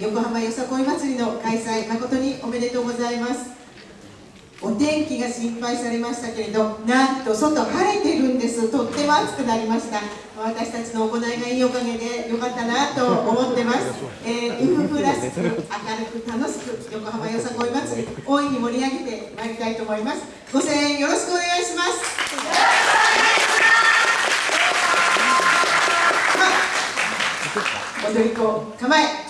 横浜よさこい祭りの開催誠におめでとうございます。お天気が心配されましたけれどなんと外晴れてるんです。とっても暑くなりました。私たちの行いがいいおかげでよかったなと思ってます、えー、ウフフらしく明るく楽しく横浜よさこい祭り大いに盛り上げてまいりたいと思います。ご声援よろしくお願いします。踊り子構え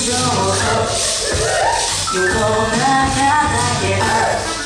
横中だけ